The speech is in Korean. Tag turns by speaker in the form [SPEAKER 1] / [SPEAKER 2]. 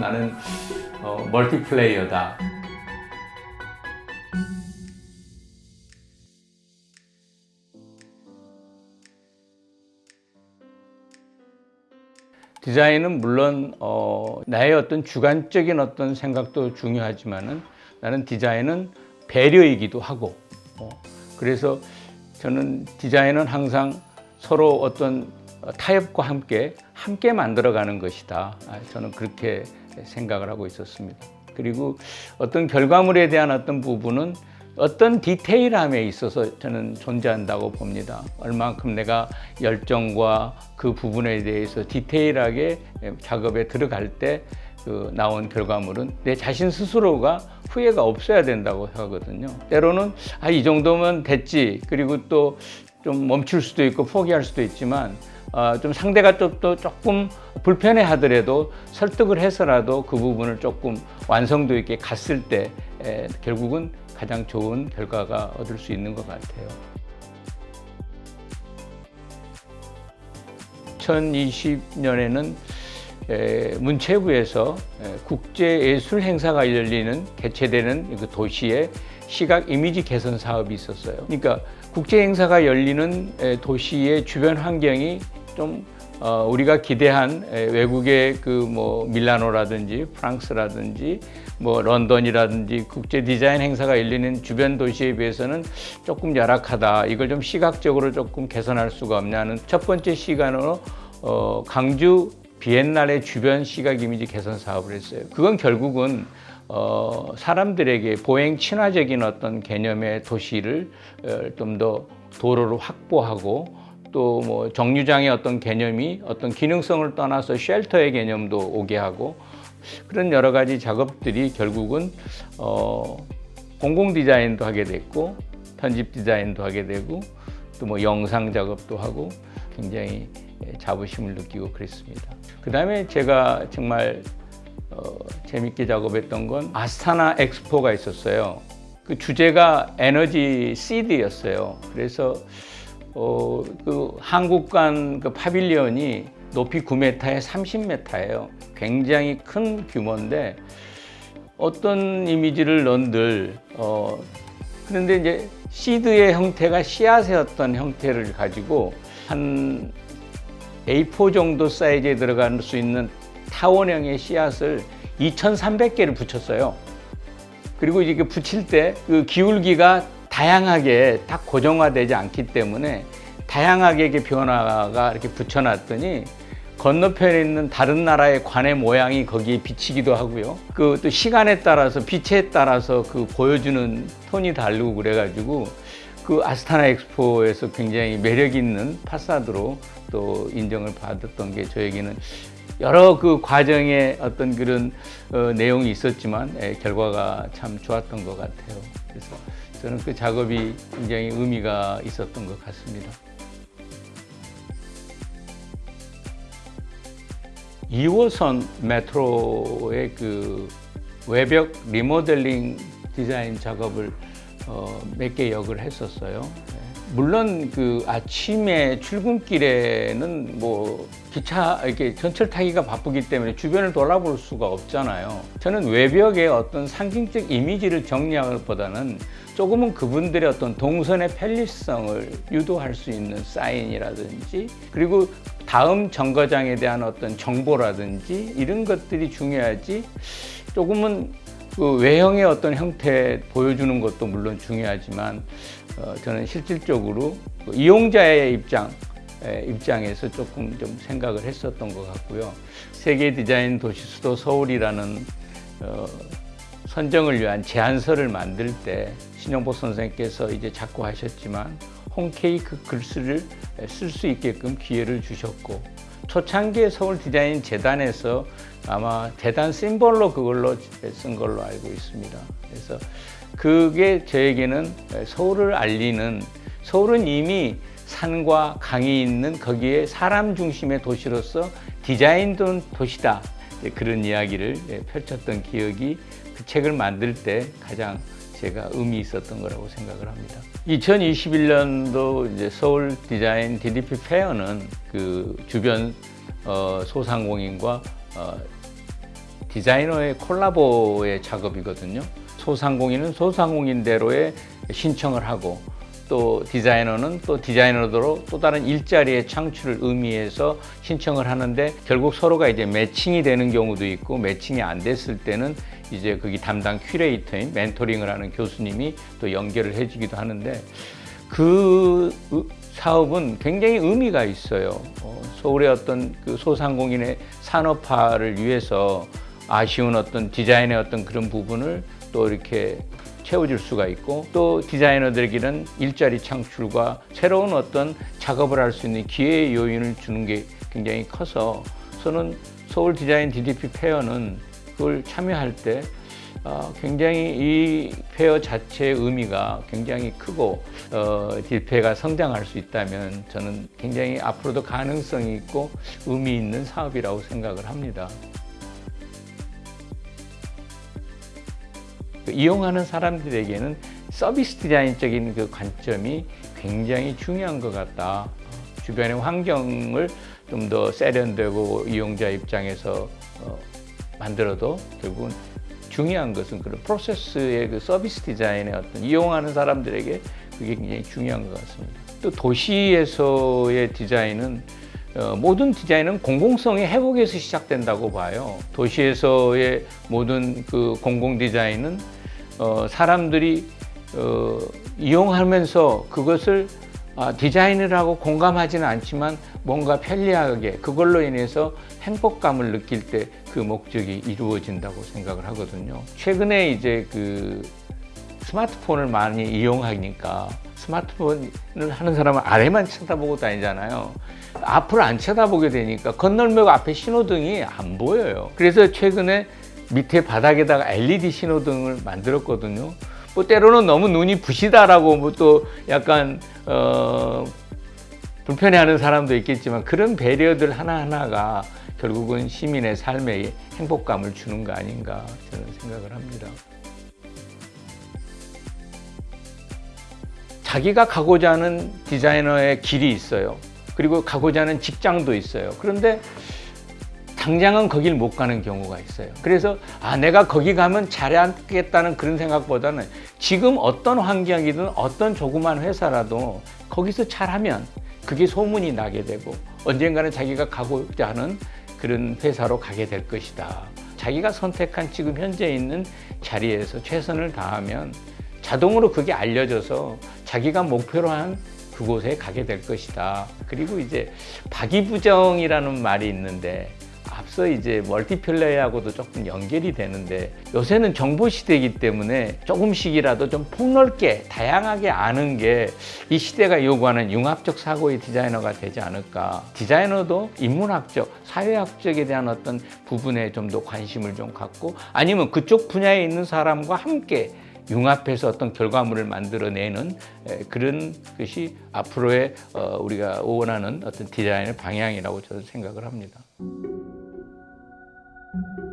[SPEAKER 1] 나는 어, 멀티플레이어다. 디자인은 물론 어, 나의 어떤 주관적인 어떤 생각도 중요하지만은 나는 디자인은 배려이기도 하고 어, 그래서 저는 디자인은 항상 서로 어떤 타협과 함께 함께 만들어가는 것이다. 아, 저는 그렇게 생각을 하고 있었습니다. 그리고 어떤 결과물에 대한 어떤 부분은 어떤 디테일함에 있어서 저는 존재한다고 봅니다. 얼만큼 내가 열정과 그 부분에 대해서 디테일하게 작업에 들어갈 때 그 나온 결과물은 내 자신 스스로가 후회가 없어야 된다고 하거든요. 때로는 아, 이 정도면 됐지. 그리고 또 좀 멈출 수도 있고 포기할 수도 있지만 어, 좀 상대가 좀또 조금 불편해 하더라도 설득을 해서라도 그 부분을 조금 완성도 있게 갔을 때 에, 결국은 가장 좋은 결과가 얻을 수 있는 것 같아요. 2020년에는 문체부에서 국제예술 행사가 열리는 개최되는 그 도시의 시각 이미지 개선 사업이 있었어요. 그러니까 국제 행사가 열리는 도시의 주변 환경이 좀 어, 우리가 기대한 외국의 그 뭐 밀라노라든지 프랑스라든지 뭐 런던이라든지 국제 디자인 행사가 열리는 주변 도시에 비해서는 조금 열악하다. 이걸 좀 시각적으로 조금 개선할 수가 없냐는 첫 번째 시간으로 어, 강주 비엔날의 주변 시각 이미지 개선 사업을 했어요. 그건 결국은 어, 사람들에게 보행 친화적인 어떤 개념의 도시를 어, 좀더 도로를 확보하고 또 뭐 정류장의 어떤 개념이 어떤 기능성을 떠나서 쉘터의 개념도 오게 하고 그런 여러 가지 작업들이 결국은 어, 공공 디자인도 하게 됐고 편집 디자인도 하게 되고 또 뭐 영상 작업도 하고 굉장히 자부심을 느끼고 그랬습니다. 그 다음에 제가 정말 어, 재밌게 작업했던 건 아스타나 엑스포가 있었어요. 그 주제가 에너지 시드였어요. 그래서 어, 그 한국관 그 파빌리언이 높이 9m에 30m예요. 굉장히 큰 규모인데 어떤 이미지를 넣은들 어, 그런데 이제 시드의 형태가 씨앗의 어떤 형태를 가지고 한 A4 정도 사이즈에 들어갈 수 있는 타원형의 씨앗을 2,300개를 붙였어요. 그리고 이게 붙일 때 그 기울기가 다양하게 딱 고정화되지 않기 때문에 다양하게 변화가 이렇게 붙여놨더니 건너편에 있는 다른 나라의 관의 모양이 거기에 비치기도 하고요. 그 또 시간에 따라서 빛에 따라서 그 보여주는 톤이 다르고 그래가지고 그 아스타나 엑스포에서 굉장히 매력 있는 파사드로 또 인정을 받았던 게 저에게는 여러 그 과정에 어떤 그런 어, 내용이 있었지만 에, 결과가 참 좋았던 것 같아요. 그래서 저는 그 작업이 굉장히 의미가 있었던 것 같습니다. 2호선 메트로의 그 외벽 리모델링 디자인 작업을 어, 몇 개 역을 했었어요. 물론 그 아침에 출근길에는 뭐 기차 이렇게 전철 타기가 바쁘기 때문에 주변을 돌아볼 수가 없잖아요. 저는 외벽에 어떤 상징적 이미지를 정리하는 보다는 조금은 그분들의 어떤 동선의 편리성을 유도할 수 있는 사인이라든지 그리고 다음 정거장에 대한 어떤 정보라든지 이런 것들이 중요하지 조금은 그 외형의 어떤 형태 보여주는 것도 물론 중요하지만 어, 저는 실질적으로 그 이용자의 입장 입장에서 조금 좀 생각을 했었던 것 같고요. 세계 디자인 도시 수도 서울이라는 어, 선정을 위한 제안서를 만들 때 신영복 선생님께서 이제 자꾸 하셨지만 홈케이크 글씨를 쓸 수 있게끔 기회를 주셨고 초창기에 서울 디자인 재단에서 아마 재단 심볼로 그걸로 쓴 걸로 알고 있습니다. 그래서 그게 저에게는 서울을 알리는 서울은 이미 산과 강이 있는 거기에 사람 중심의 도시로서 디자인된 도시다. 그런 이야기를 펼쳤던 기억이 그 책을 만들 때 가장 제가 의미 있었던 거라고 생각을 합니다. 2021년도 이제 서울 디자인 DDP 페어는 그 주변 어, 소상공인과 어, 디자이너의 콜라보의 작업이거든요. 소상공인은 소상공인대로의 신청을 하고 또 디자이너는 또 디자이너대로 또 다른 일자리의 창출을 의미해서 신청을 하는데 결국 서로가 이제 매칭이 되는 경우도 있고 매칭이 안 됐을 때는 이제 거기 담당 큐레이터인 멘토링을 하는 교수님이 또 연결을 해주기도 하는데 그 의- 사업은 굉장히 의미가 있어요. 어, 서울의 어떤 그 소상공인의 산업화를 위해서 아쉬운 어떤 디자인의 어떤 그런 부분을 또 이렇게 채워줄 수가 있고 또 디자이너들에게는 일자리 창출과 새로운 어떤 작업을 할 수 있는 기회의 요인을 주는 게 굉장히 커서 저는 서울 디자인 DDP 페어는 그걸 참여할 때 어, 굉장히 이 페어 자체의 의미가 굉장히 크고 어, 딜페가 성장할 수 있다면 저는 굉장히 앞으로도 가능성이 있고 의미 있는 사업이라고 생각을 합니다. 그 이용하는 사람들에게는 서비스 디자인적인 그 관점이 굉장히 중요한 것 같다. 주변의 환경을 좀 더 세련되고 이용자 입장에서 어, 만들어도 결국은 중요한 것은 그런 프로세스의 그 서비스 디자인의 어떤 이용하는 사람들에게 그게 굉장히 중요한 것 같습니다. 또 도시에서의 디자인은 어, 모든 디자인은 공공성의 회복에서 시작된다고 봐요. 도시에서의 모든 그 공공 디자인은 어, 사람들이 어, 이용하면서 그것을 아, 디자인을 하고 공감하지는 않지만 뭔가 편리하게 그걸로 인해서 행복감을 느낄 때 그 목적이 이루어진다고 생각을 하거든요. 최근에 이제 그 스마트폰을 많이 이용하니까 스마트폰을 하는 사람은 아래만 쳐다보고 다니잖아요. 앞을 안 쳐다보게 되니까 건널목 앞에 신호등이 안 보여요. 그래서 최근에 밑에 바닥에다가 LED 신호등을 만들었거든요. 뭐 때로는 너무 눈이 부시다라고 뭐 또 약간 어 불편해하는 사람도 있겠지만 그런 배려들 하나하나가 결국은 시민의 삶에 행복감을 주는 거 아닌가 저는 생각을 합니다. 자기가 가고자 하는 디자이너의 길이 있어요. 그리고 가고자 하는 직장도 있어요. 그런데 당장은 거길 못 가는 경우가 있어요. 그래서 아 내가 거기 가면 잘하겠다는 그런 생각보다는 지금 어떤 환경이든 어떤 조그만 회사라도 거기서 잘하면 그게 소문이 나게 되고 언젠가는 자기가 가고자 하는 그런 회사로 가게 될 것이다. 자기가 선택한 지금 현재 있는 자리에서 최선을 다하면 자동으로 그게 알려져서 자기가 목표로 한 그곳에 가게 될 것이다. 그리고 이제 박이부정이라는 말이 있는데 앞서 이제 멀티플레이하고도 조금 연결이 되는데 요새는 정보 시대이기 때문에 조금씩이라도 좀 폭넓게 다양하게 아는 게 이 시대가 요구하는 융합적 사고의 디자이너가 되지 않을까. 디자이너도 인문학적, 사회학적에 대한 어떤 부분에 좀 더 관심을 좀 갖고 아니면 그쪽 분야에 있는 사람과 함께 융합해서 어떤 결과물을 만들어내는 에, 그런 것이 앞으로의 어, 우리가 원하는 어떤 디자인의 방향이라고 저는 생각을 합니다. thank you